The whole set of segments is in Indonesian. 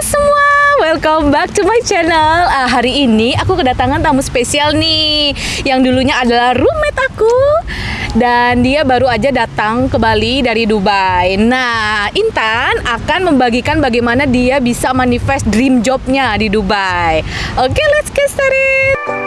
semua, welcome back to my channel. Ah, hari ini aku kedatangan tamu spesial nih, yang dulunya adalah roommate aku dan dia baru aja datang ke Bali dari Dubai. Nah, Intan akan membagikan bagaimana dia bisa manifest dream jobnya di Dubai. Oke, let's get started.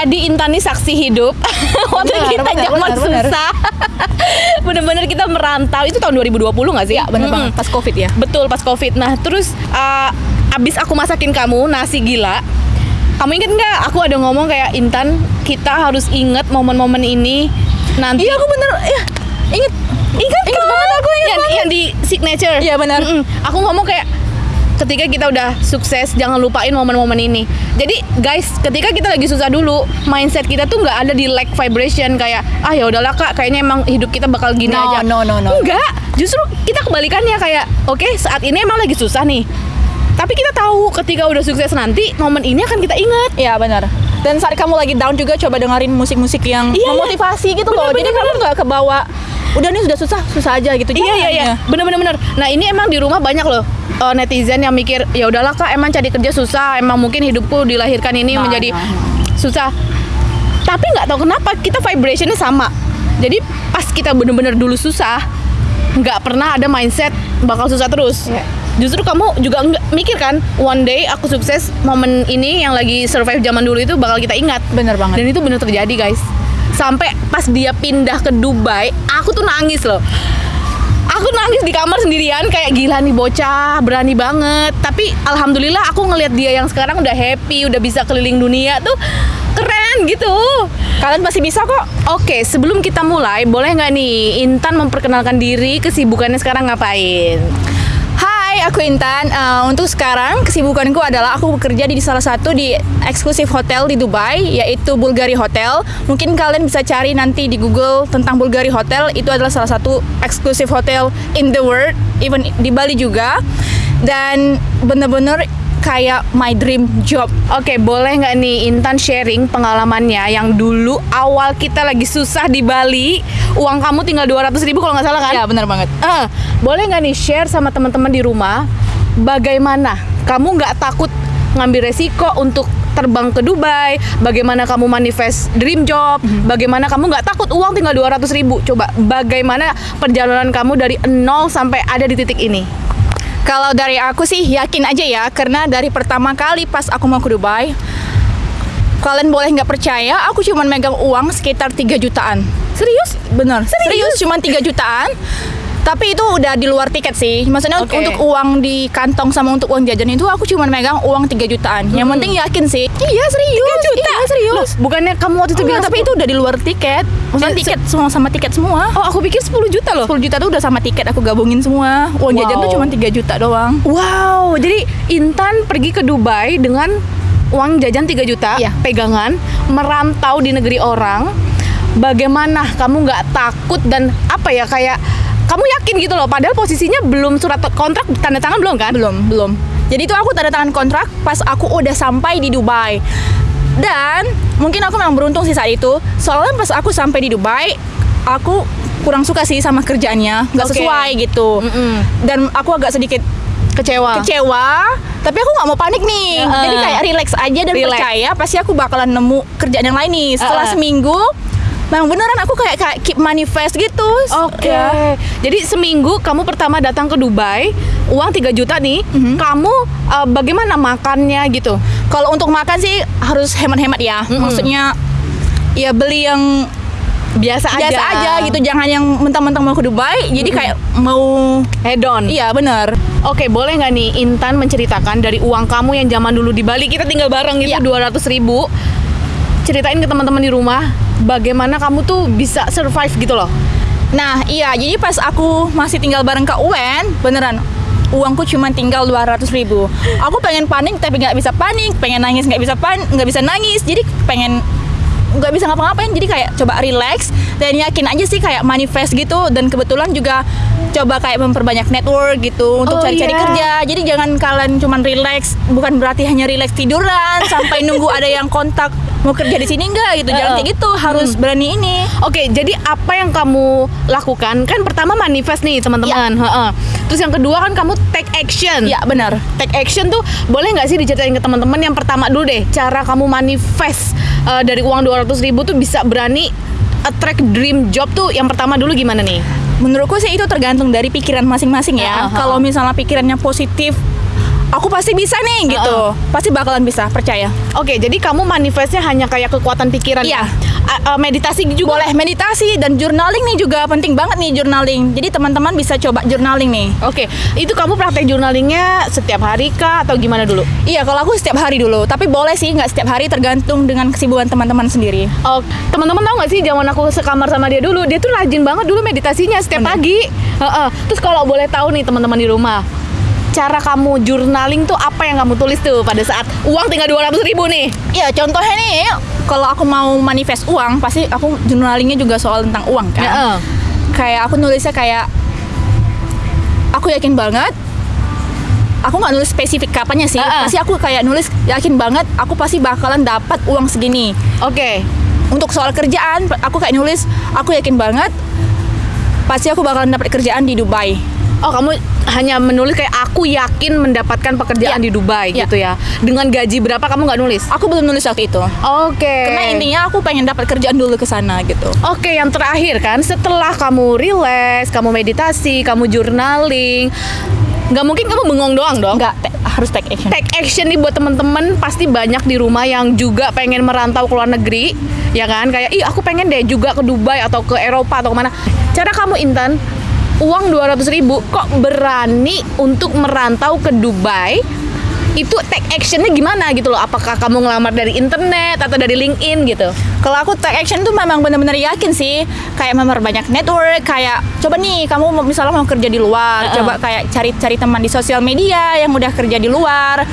Jadi Intan nih saksi hidup waktu Benar, kita benar, zaman benar. susah. Bener-bener kita merantau itu tahun 2020 nggak sih? Ya bener Mm-mm. banget pas covid ya Betul pas covid. Nah terus uh, abis aku masakin kamu nasi gila, kamu inget nggak? Aku ada ngomong kayak Intan kita harus inget momen-momen ini nanti. Iya aku bener ya inget Ingat Ingat kan? banget, aku ingat yang, banget. yang di signature. Iya, benar. Mm-mm. Aku ngomong kayak ketika kita udah sukses jangan lupain momen-momen ini. Jadi guys, ketika kita lagi susah dulu, mindset kita tuh nggak ada di like vibration kayak ah ya udahlah kak, kayaknya emang hidup kita bakal gini No, aja. no, no, no. Enggak, justru kita kebalikannya kayak oke saat ini emang lagi susah nih. Tapi kita tahu ketika udah sukses nanti momen ini akan kita ingat. Iya benar dan saat kamu lagi down juga coba dengerin musik-musik yang Iya, iya. memotivasi gitu loh Bener, jadi bener, kamu nggak kebawa udah nih sudah susah susah aja gitu Iya iya iya, bener bener bener. Nah ini emang di rumah banyak loh eh, netizen yang mikir ya udahlah kak emang cari kerja susah, emang mungkin hidupku dilahirkan ini Nah, menjadi nah, susah. Tapi nggak tahu kenapa kita vibrationnya sama. Jadi pas kita bener-bener dulu susah, nggak pernah ada mindset bakal susah terus. Iya. Justru kamu juga nggak mikir kan, one day aku sukses, momen ini yang lagi survive zaman dulu itu bakal kita ingat. bener banget Dan itu bener terjadi guys. Sampai pas dia pindah ke Dubai, aku tuh nangis loh. Aku nangis di kamar sendirian kayak gila nih bocah, berani banget. Tapi alhamdulillah aku ngelihat dia yang sekarang udah happy, udah bisa keliling dunia tuh keren gitu. kalian pasti bisa kok Oke, sebelum kita mulai, boleh nggak nih Intan memperkenalkan diri, kesibukannya sekarang ngapain? Aku Intan. Eh, untuk sekarang kesibukanku adalah aku bekerja di salah satu di eksklusif hotel di Dubai, yaitu Bulgari Hotel. Mungkin kalian bisa cari nanti di Google tentang Bulgari Hotel. Itu adalah salah satu eksklusif hotel in the world, even di Bali juga. Dan bener-bener kayak my dream job. Oke, boleh nggak nih Intan sharing pengalamannya yang dulu awal kita lagi susah di Bali, uang kamu tinggal 200 ribu kalau nggak salah kan? Ya, bener banget. Eh, boleh nggak nih share sama teman-teman di rumah bagaimana kamu nggak takut ngambil resiko untuk terbang ke Dubai, bagaimana kamu manifest dream job, bagaimana kamu nggak takut uang tinggal 200 ribu. Coba bagaimana perjalanan kamu dari nol sampai ada di titik ini? Kalau dari aku sih yakin aja ya, karena dari pertama kali pas aku mau ke Dubai, kalian boleh nggak percaya, aku cuma megang uang sekitar 3 jutaan. Serius? Bener, Serius? serius, cuma 3 jutaan. Tapi itu udah di luar tiket sih. Maksudnya Oke. untuk uang di kantong sama untuk uang jajan itu aku cuma megang uang 3 jutaan. Yang Hmm. penting yakin sih. Iya, serius. 3 juta? Iya, serius. Loh, bukannya kamu waktu itu Enggak, bilang tapi itu udah di luar tiket. Maksudnya tiket semua sama tiket semua. Oh, aku pikir 10 juta loh. 10 juta tuh udah sama tiket aku gabungin semua. Uang jajan Wow. tuh cuma 3 juta doang. Wow, jadi Intan pergi ke Dubai dengan uang jajan 3 juta Iya. pegangan, merantau di negeri orang. Bagaimana kamu nggak takut dan apa ya kayak kamu yakin gitu loh padahal posisinya belum surat kontrak tanda tangan belum kan? Belum, belum. Jadi itu aku tanda tangan kontrak pas aku udah sampai di Dubai. Dan mungkin aku memang beruntung sih saat itu. Soalnya pas aku sampai di Dubai, aku kurang suka sih sama kerjaannya, nggak Oke. sesuai gitu. Mm-mm. Dan aku agak sedikit Kecewa. kecewa, tapi aku nggak mau panik nih. Heeh. Jadi kayak relax aja dan Relax. percaya pasti aku bakalan nemu kerjaan yang lain nih. Setelah Heeh. seminggu, memang beneran aku kayak kayak keep manifest gitu. Oke. Ya. Jadi seminggu kamu pertama datang ke Dubai, uang 3 juta nih. Mhm. Kamu eh, bagaimana makannya gitu? Kalau untuk makan sih harus hemat-hemat ya. Mm-mm. Maksudnya ya beli yang Biasa aja. biasa aja gitu. Jangan yang mentang-mentang mau ke Dubai jadi kayak mau Head on. iya bener Oke, boleh nggak nih Intan menceritakan dari uang kamu yang zaman dulu di Bali kita tinggal bareng gitu Iya. 200 ribu. Ceritain ke teman-teman di rumah bagaimana kamu tuh bisa survive gitu loh. Nah iya jadi pas aku masih tinggal bareng Kak Uwen beneran uangku cuma tinggal 200 ribu. Aku pengen panik tapi nggak bisa panik Pengen nangis nggak bisa pan nggak bisa nangis. Jadi pengen nggak bisa ngapa-ngapain jadi kayak coba relax dan yakin aja sih kayak manifest gitu. Dan kebetulan juga coba kayak memperbanyak network gitu untuk Oh, cari-cari iya. kerja. Jadi jangan kalian cuman relax bukan berarti hanya relax tiduran sampai nunggu ada yang kontak mau kerja di sini enggak gitu. Jangan kayak gitu, harus berani ini. Oke, jadi apa yang kamu lakukan? Kan pertama manifest nih teman-teman. Heeh. Terus yang kedua kan kamu take action. Ya, benar. Take action tuh boleh nggak sih diceritain ke teman-teman yang pertama dulu deh, cara kamu manifest uh, dari uang 200 ribu tuh bisa berani attract dream job tuh yang pertama dulu gimana nih? Menurutku sih itu tergantung dari pikiran masing-masing ya. Heeh. Kalau misalnya pikirannya positif, aku pasti bisa nih gitu. Pasti bakalan bisa, percaya. Oke, jadi kamu manifestnya hanya kayak kekuatan pikiran Iya. ya? A- a- meditasi juga Boleh meditasi dan journaling nih juga penting banget nih journaling. Jadi teman-teman bisa coba journaling nih. Oke, itu kamu praktek journalingnya setiap hari kah atau gimana dulu? Iya, kalau aku setiap hari dulu. Tapi boleh sih nggak setiap hari tergantung dengan kesibukan teman-teman sendiri. Oh, teman-teman tahu nggak sih zaman aku sekamar sama dia dulu, dia tuh rajin banget dulu meditasinya setiap Bener. pagi. Heeh. Terus kalau boleh tahu nih teman-teman di rumah, cara kamu journaling tuh apa yang kamu tulis tuh pada saat uang tinggal 200 ribu nih? Iya, contohnya nih, kalau aku mau manifest uang, pasti aku journalingnya juga soal tentang uang kan. Heeh. Kayak aku nulisnya kayak aku yakin banget. Aku nggak nulis spesifik kapannya sih. Heeh. Pasti aku kayak nulis yakin banget aku pasti bakalan dapat uang segini. Oke. Untuk soal kerjaan, aku kayak nulis aku yakin banget pasti aku bakalan dapat kerjaan di Dubai. Oh, kamu hanya menulis kayak aku yakin mendapatkan pekerjaan Iya. di Dubai Iya. gitu ya. Dengan gaji berapa kamu nggak nulis? Aku belum nulis waktu itu. Oke. Karena intinya aku pengen dapat kerjaan dulu ke sana gitu. Oke, yang terakhir kan setelah kamu relax, kamu meditasi, kamu journaling, nggak mungkin kamu bengong doang dong. Enggak, te- harus take action. Take action nih buat temen-temen pasti banyak di rumah yang juga pengen merantau ke luar negeri, ya kan? Kayak, ih aku pengen deh juga ke Dubai atau ke Eropa atau ke mana. Cara kamu Intan, uang 200 ribu kok berani untuk merantau ke Dubai? Itu take actionnya gimana gitu loh? Apakah kamu ngelamar dari internet atau dari LinkedIn gitu? Kalau aku take action tuh memang benar-benar yakin sih, kayak memperbanyak network, kayak coba nih kamu misalnya mau kerja di luar, Uh-uh. coba kayak cari-cari teman di sosial media yang udah kerja di luar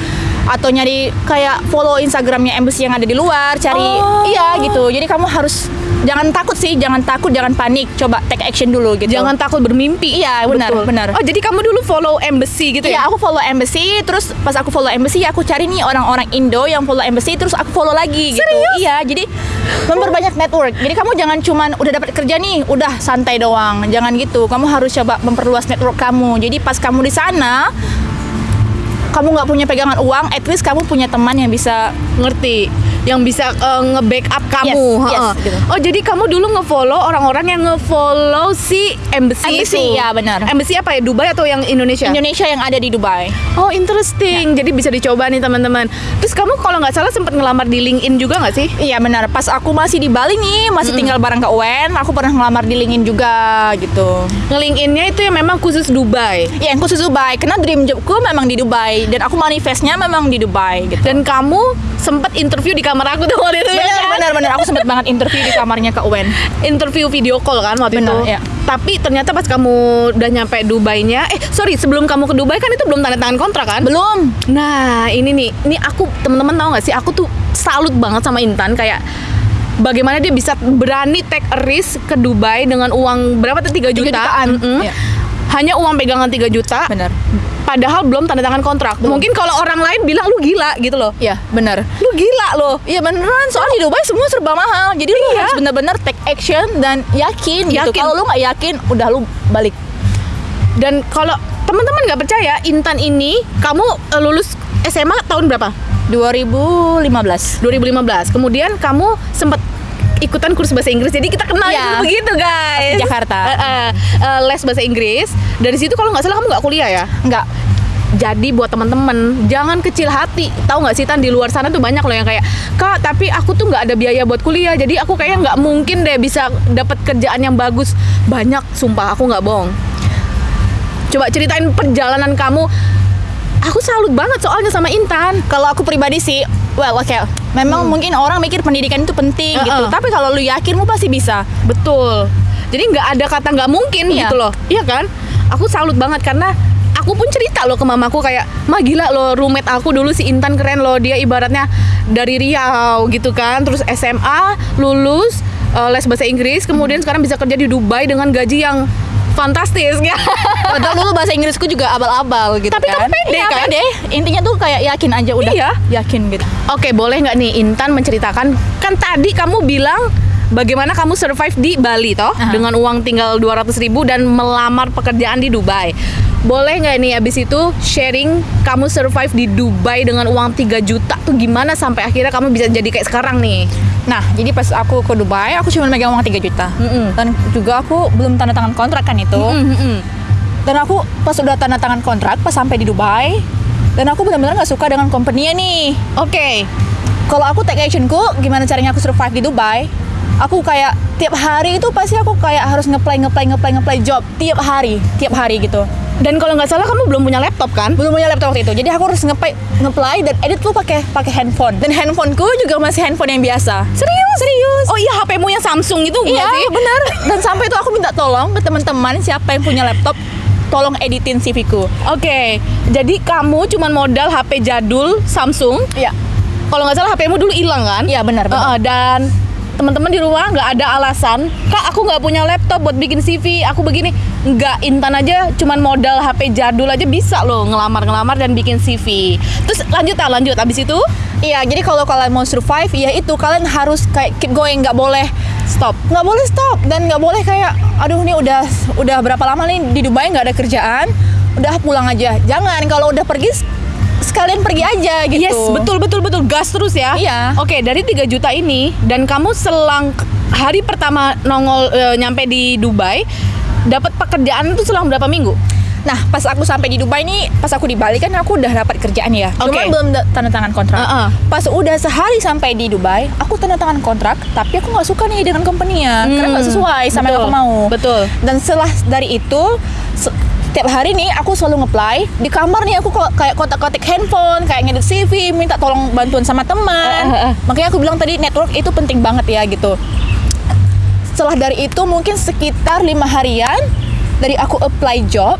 atau nyari kayak follow Instagramnya embassy yang ada di luar, cari Oh. iya gitu. Jadi kamu harus jangan takut sih, jangan takut, jangan panik, coba take action dulu gitu. Jangan takut bermimpi. Iya, benar, Betul. benar. Oh, jadi kamu dulu follow embassy gitu Iya, ya? aku follow embassy, terus pas aku follow embassy, aku cari nih orang-orang Indo yang follow embassy, terus aku follow lagi gitu. Serius? Iya, jadi memperbanyak network. Jadi kamu jangan cuman udah dapat kerja nih, udah santai doang. Jangan gitu. Kamu harus coba memperluas network kamu. Jadi pas kamu di sana, kamu nggak punya pegangan uang, at least kamu punya teman yang bisa ngerti yang bisa eh, nge-backup kamu. Yes, yes, gitu. Oh, jadi kamu dulu nge-follow orang-orang yang nge-follow si embassy, Embassy, itu. ya, benar. Embassy apa ya? Dubai atau yang Indonesia? Indonesia yang ada di Dubai. Oh, interesting. Jadi bisa dicoba nih teman-teman. Terus kamu kalau nggak salah sempat ngelamar di LinkedIn juga nggak sih? Iya benar. Pas aku masih di Bali nih, masih tinggal bareng Kak Wen, aku pernah ngelamar di LinkedIn juga gitu. Nge-LinkedIn-nya itu yang memang khusus Dubai. Ya, yang khusus Dubai. Karena dream jobku memang di Dubai dan aku manifestnya memang di Dubai gitu. Dan kamu sempat interview di kamar aku tuh waktu itu ya benar kan? benar benar aku sempat banget interview di kamarnya Kak Wen. interview video call kan waktu Benar, itu. ya. Tapi ternyata pas kamu udah nyampe Dubainya, eh sorry sebelum kamu ke Dubai kan itu belum tanda tangan kontrak kan? Belum. Nah ini nih, ini aku teman-teman tahu nggak sih? Aku tuh salut banget sama Intan kayak bagaimana dia bisa berani take a risk ke Dubai dengan uang berapa tuh 3 juta? jutaan. Iya. Hanya uang pegangan 3 juta. Benar. Padahal belum tanda tangan kontrak. Mungkin kalau orang lain bilang lu gila gitu loh. Iya, benar. Lu gila loh. Iya beneran, soalnya di Dubai semua serba mahal. Jadi lu Iya. harus bener-bener take action dan yakin, gitu. Yakin. Kalau lu nggak yakin, udah lu balik. Dan kalau teman-teman nggak percaya, Intan ini kamu eh, lulus SMA tahun berapa? 2015. 2015. Kemudian kamu sempat ikutan kurs bahasa Inggris. Jadi kita kenal itu begitu, guys. Di Jakarta. Eh, eh, eh, les bahasa Inggris. Dari situ kalau nggak salah kamu nggak kuliah ya? Enggak. Jadi buat teman-teman jangan kecil hati. Tahu nggak sih Tan di luar sana tuh banyak loh yang kayak kak tapi aku tuh nggak ada biaya buat kuliah. Jadi aku kayaknya nggak mungkin deh bisa dapat kerjaan yang bagus. Banyak, sumpah aku nggak bohong. Coba ceritain perjalanan kamu. Aku salut banget soalnya sama Intan. Kalau aku pribadi sih, well oke. Memang mungkin orang mikir pendidikan itu penting gitu. Uh-uh. Tapi kalau lu yakin, lu pasti bisa. Betul. Jadi nggak ada kata nggak mungkin Iya. gitu loh. Iya kan? Aku salut banget karena aku pun cerita loh ke mamaku kayak, "Ma gila loh, roommate aku dulu si Intan keren loh. Dia ibaratnya dari Riau gitu kan. Terus SMA, lulus eh, les bahasa Inggris, kemudian sekarang bisa kerja di Dubai dengan gaji yang fantastis ya. Padahal dulu bahasa Inggrisku juga abal-abal gitu Tapi kan. kamu pede, Iya, kan? pede. Intinya tuh kayak yakin aja udah. Iya. Yakin gitu. Oke, boleh nggak nih Intan menceritakan kan tadi kamu bilang bagaimana kamu survive di Bali toh Aha. dengan uang tinggal 200 ribu dan melamar pekerjaan di Dubai. Boleh nggak nih abis itu sharing kamu survive di Dubai dengan uang 3 juta tuh gimana sampai akhirnya kamu bisa jadi kayak sekarang nih? Nah, jadi pas aku ke Dubai, aku cuma megang uang 3 juta. Mm-mm. Dan juga aku belum tanda tangan kontrak kan itu. Mm, mm, mm. Dan aku pas udah tanda tangan kontrak, pas sampai di Dubai, dan aku benar-benar nggak suka dengan company nih. Oke. Kalau aku take actionku, gimana caranya aku survive di Dubai? Aku kayak tiap hari itu pasti aku kayak harus ngeplay ngeplay ngeplay ngeplay job tiap hari, tiap hari gitu. Dan kalau nggak salah kamu belum punya laptop kan? Belum punya laptop waktu itu, jadi aku harus ngeplay ngeplay dan edit tuh pakai pakai handphone. Dan handphoneku juga masih handphone yang biasa. Serius? Serius. Oh iya HP-mu yang Samsung itu Iya, sih? benar. Dan sampai itu aku minta tolong ke teman-teman siapa yang punya laptop, tolong editin CV ku. Oke, jadi kamu cuman modal HP jadul Samsung. Iya. Kalau nggak salah HP-mu dulu hilang kan? Iya, benar, benar. Heeh, dan teman-teman di rumah nggak ada alasan, kak aku nggak punya laptop buat bikin CV, aku begini. Nggak, Intan aja cuman modal HP jadul aja bisa loh ngelamar-ngelamar dan bikin CV. Terus lanjut ah, lanjut. Abis itu Iya, jadi kalau kalian mau survive, ya itu kalian harus kayak keep going, nggak boleh stop. nggak boleh stop dan nggak boleh kayak, aduh nih udah udah berapa lama nih di Dubai nggak ada kerjaan, udah pulang aja. Jangan kalau udah pergi sekalian pergi aja gitu. Yes, betul betul betul gas terus ya. Iya. Oke, dari 3 juta ini dan kamu selang hari pertama nongol eh, nyampe di Dubai dapat pekerjaan itu selang berapa minggu? Nah, pas aku sampai di Dubai nih, pas aku di Bali kan aku udah dapat kerjaan ya. Oke. Cuman belum da- tanda tangan kontrak. Uh-uh. Pas udah sehari sampai di Dubai, aku tanda tangan kontrak, tapi aku nggak suka nih dengan company-nya karena nggak Hmm, sesuai sama yang betul, aku mau. betul. Dan setelah dari itu se- tiap hari nih aku selalu ngeplay di kamar nih aku kayak kotak-kotak handphone kayak ngedit CV minta tolong bantuan sama teman Uh, uh, uh. makanya aku bilang tadi network itu penting banget ya gitu setelah dari itu mungkin sekitar lima harian dari aku apply job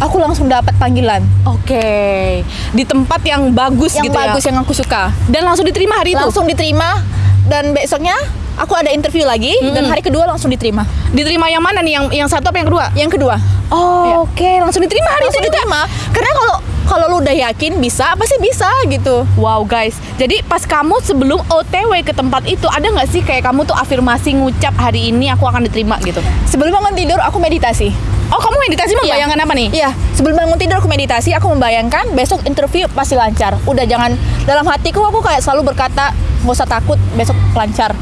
aku langsung dapat panggilan Oke. Di tempat yang bagus yang gitu bagus ya. yang aku suka Dan langsung diterima hari itu. langsung diterima dan besoknya aku ada interview lagi dan hari kedua langsung diterima Diterima yang mana nih? Yang yang satu apa yang kedua? yang kedua Oh, Iya. oke, langsung diterima hari langsung itu juga. diterima karena kalau kalau lu udah yakin bisa pasti bisa gitu Wow guys, jadi pas kamu sebelum OTW ke tempat itu ada nggak sih kayak kamu tuh afirmasi ngucap hari ini aku akan diterima gitu? sebelum bangun tidur aku meditasi Oh kamu meditasi membayangkan apa nih? Iya, sebelum bangun tidur aku meditasi, aku membayangkan besok interview pasti lancar. Udah jangan dalam hatiku aku kayak selalu berkata nggak usah takut besok lancar.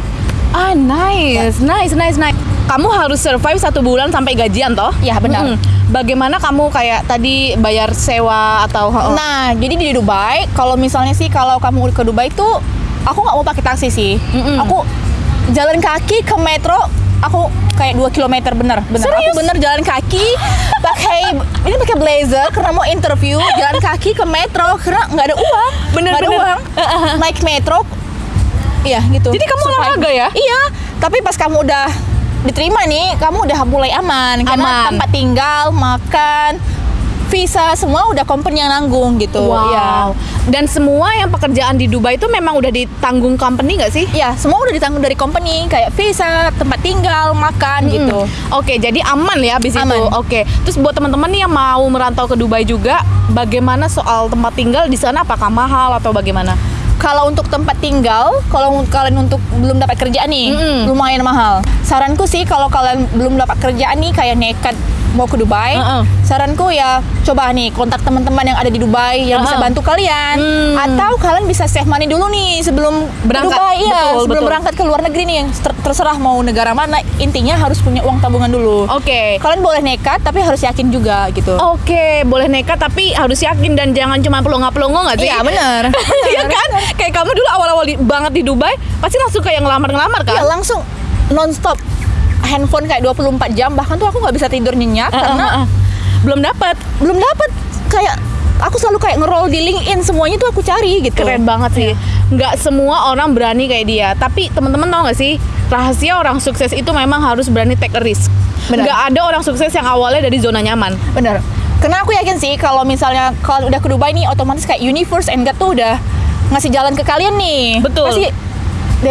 Ah nice, nice, nice, nice. Kamu harus survive satu bulan sampai gajian toh? Iya, benar. Mm-mm. Bagaimana kamu kayak tadi bayar sewa atau? Oh. Nah, jadi di Dubai, kalau misalnya sih kalau kamu ke Dubai itu aku nggak mau pakai taksi sih. Mm-mm. Aku jalan kaki ke metro, aku kayak 2 km bener, bener. Serius? Aku bener jalan kaki pakai ini pakai blazer karena mau interview, jalan kaki ke metro karena nggak ada uang, Bener, nggak ada bener. uang. Naik metro, iya gitu. Jadi kamu Survive. olahraga ya? Iya, tapi pas kamu udah diterima nih, kamu udah mulai aman karena Aman. tempat tinggal, makan, visa semua udah company yang nanggung gitu. Wow. Iya. Dan semua yang pekerjaan di Dubai itu memang udah ditanggung company nggak sih? Iya, semua udah ditanggung dari company kayak visa, tempat tinggal, makan gitu. Mm. Oke, jadi aman ya abis itu. Aman. Oke. Terus buat teman-teman nih yang mau merantau ke Dubai juga, bagaimana soal tempat tinggal di sana? Apakah mahal atau bagaimana? Kalau untuk tempat tinggal, kalau kalian untuk belum dapat kerjaan nih, Mm-mm. lumayan mahal. Saranku sih kalau kalian belum dapat kerjaan nih kayak nekat mau ke Dubai, Uh-uh. saranku ya coba nih kontak teman-teman yang ada di Dubai yang bisa Uh-uh. bantu kalian Hmm. atau kalian bisa save money dulu nih sebelum Berangkat. Dubai ya, Betul, sebelum betul. berangkat ke luar negeri nih ter- terserah mau negara mana, intinya harus punya uang tabungan dulu. Oke. Kalian boleh nekat tapi harus yakin juga gitu. Oke, boleh nekat tapi harus yakin dan jangan cuma pelongo-pelongo nggak sih? Iya benar. Iya kan? Kayak kamu dulu awal-awal di- banget di Dubai, pasti langsung kayak ngelamar-ngelamar kan? Iya langsung nonstop handphone kayak 24 jam bahkan tuh aku nggak bisa tidur nyenyak Eh, karena eh, eh. belum dapat. belum dapat kayak aku selalu kayak nge-roll di LinkedIn semuanya tuh aku cari gitu. Keren banget sih. Nggak semua orang berani kayak dia. Tapi teman-teman tahu nggak sih rahasia orang sukses itu memang harus berani take a risk. Benar. Nggak ada orang sukses yang awalnya dari zona nyaman. Bener. Karena aku yakin sih kalau misalnya kalau udah ke Dubai nih otomatis kayak universe and God tuh udah ngasih jalan ke kalian nih. Betul. Pasti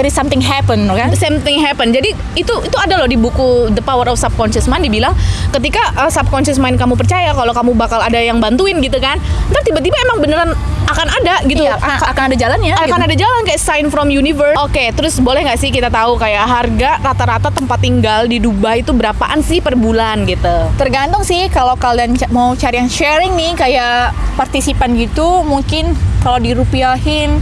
is something happen kan same thing happen. Jadi itu itu ada loh di buku The Power of Subconscious Mind dibilang ketika uh, subconscious mind kamu percaya kalau kamu bakal ada yang bantuin gitu kan. Ntar tiba-tiba emang beneran akan ada gitu. Iya, akan, akan ada jalannya akan gitu. ada jalan kayak sign from universe. Oke, terus boleh nggak sih kita tahu kayak harga rata-rata tempat tinggal di Dubai itu berapaan sih per bulan gitu? Tergantung sih kalau kalian mau cari yang sharing nih kayak partisipan gitu mungkin kalau dirupiahin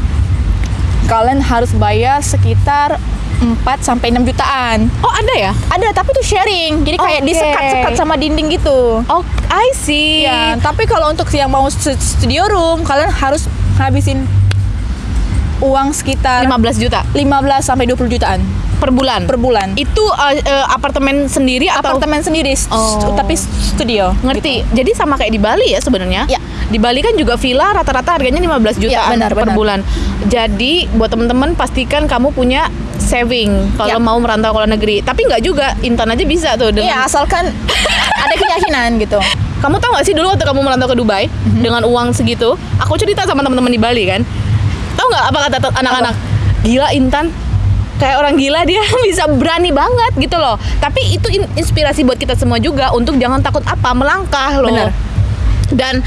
kalian harus bayar sekitar 4 sampai 6 jutaan. Oh ada ya? Ada tapi itu sharing. Jadi kayak Oke. disekat-sekat sama dinding gitu. Oh I see. Iya, tapi kalau untuk yang mau stu- studio room kalian harus ngabisin uang sekitar 15 juta 15 sampai 20 jutaan per bulan. per bulan. Itu uh, uh, apartemen sendiri atau Apartemen sendiri, Oh. tapi studio. Ngerti. Jadi sama kayak di Bali ya sebenarnya. Ya. Di Bali kan juga villa rata-rata harganya 15 juta Ya, benar, per benar. bulan. Jadi buat temen-temen pastikan kamu punya saving kalau Ya. mau merantau ke luar negeri. Tapi nggak juga, Intan aja bisa tuh dengan Iya, asalkan ada keyakinan gitu. Kamu tahu gak sih dulu waktu kamu merantau ke Dubai Mhm. dengan uang segitu, aku cerita sama teman-teman di Bali kan. Tahu nggak apa kata anak-anak? Gila Intan, kayak orang gila dia bisa berani banget gitu loh. Tapi itu in- inspirasi buat kita semua juga untuk jangan takut apa melangkah loh. Benar. Dan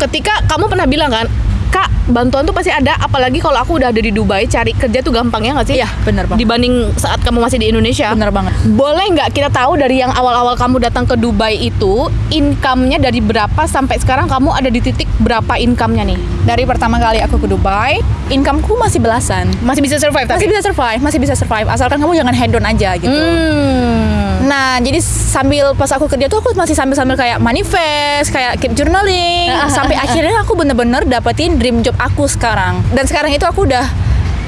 ketika kamu pernah bilang kan, Kak, bantuan tuh pasti ada, apalagi kalau aku udah ada di Dubai, cari kerja tuh gampang ya nggak sih? Iya, benar banget. Dibanding saat kamu masih di Indonesia. Benar banget. Boleh nggak kita tahu dari yang awal-awal kamu datang ke Dubai itu income-nya dari berapa sampai sekarang kamu ada di titik berapa income-nya nih? Dari pertama kali aku ke Dubai, income-ku masih belasan. Masih bisa survive tapi? Masih bisa survive, masih bisa survive. Asalkan kamu jangan head down aja gitu. Hmm. Nah, jadi sambil pas aku kerja tuh aku masih sambil-sambil kayak manifest, kayak keep journaling, sampai akhirnya aku bener-bener dapetin dream job aku sekarang. Dan sekarang itu aku udah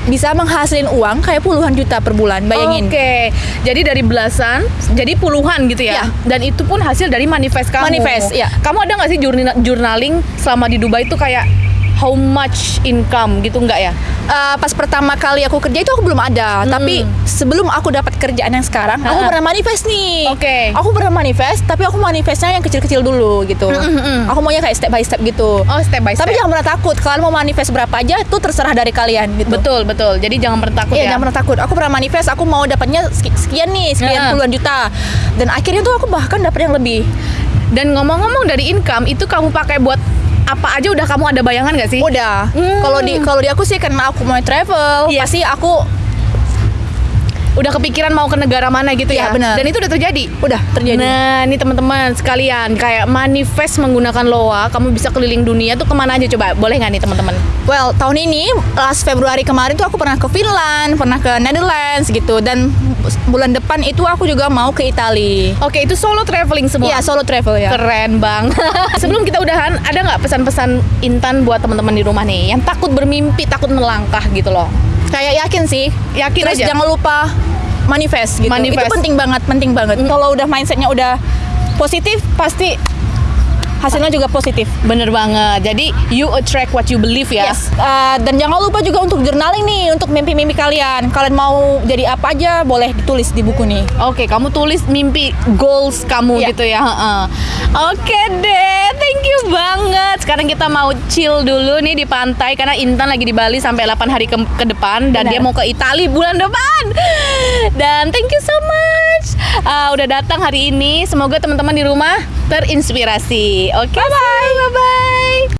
bisa menghasilin uang kayak puluhan juta per bulan, bayangin. Oke, jadi dari belasan, jadi puluhan gitu ya? Iya. Dan itu pun hasil dari manifest kamu. Manifest, iya. Kamu ada nggak sih journal- journaling selama di Dubai itu kayak how much income gitu nggak ya? Eh, pas pertama kali aku kerja itu aku belum ada, tapi sebelum aku dapat kerjaan yang sekarang, aku Hmm. Pernah manifest nih. Oke. Aku pernah manifest, tapi aku manifestnya yang kecil-kecil dulu gitu. Mm-mm-mm. Aku maunya kayak step by step gitu. Oh step by step. Tapi jangan pernah takut. Kalian mau manifest berapa aja itu terserah dari kalian gitu. betul betul. Jadi jangan pernah takut Iya, ya. jangan pernah takut. Aku pernah manifest, aku mau dapatnya seki- sekian nih, sekian Heeh. puluhan juta. Dan akhirnya tuh aku bahkan dapat yang lebih. Dan ngomong-ngomong dari income itu kamu pakai buat apa aja udah kamu ada bayangan nggak sih? Udah. Hmm. Kalau di kalau di aku sih karena aku mau travel, Iya. pasti aku Udah kepikiran mau ke negara mana gitu ya? Iya, benar. Dan itu udah terjadi. udah terjadi. Nah, ini teman-teman sekalian kayak manifest menggunakan loa, kamu bisa keliling dunia tuh ke mana aja coba? Boleh nggak nih teman-teman? Well, tahun ini last Februari kemarin tuh aku pernah ke Finland, pernah ke Netherlands gitu dan bulan depan itu aku juga mau ke Italia. Oke, itu solo traveling semua. Iya, solo travel ya. Keren bang. Sebelum kita udahan, ada nggak pesan-pesan Intan buat teman-teman di rumah nih yang takut bermimpi, takut melangkah gitu loh? Kayak yakin sih. Yakin Terus aja. jangan lupa manifest gitu. Manifest. Itu penting banget, penting banget. Kalau udah mindsetnya udah positif, pasti hasilnya juga positif. Bener banget. Jadi you attract what you believe ya. Yes. Uh, dan jangan lupa juga untuk journaling nih untuk mimpi-mimpi kalian. Kalian mau jadi apa aja boleh ditulis di buku nih. Oke, kamu tulis mimpi goals kamu Iya. gitu ya. heeh. Oke deh, thank you banget. Sekarang kita mau chill dulu nih di pantai karena Intan lagi di Bali sampai 8 hari ke, ke depan dan Benar. dia mau ke Italia bulan depan. Dan thank you so much. Ah, udah datang hari ini. Semoga teman-teman di rumah terinspirasi. Oke, bye bye. Bye bye.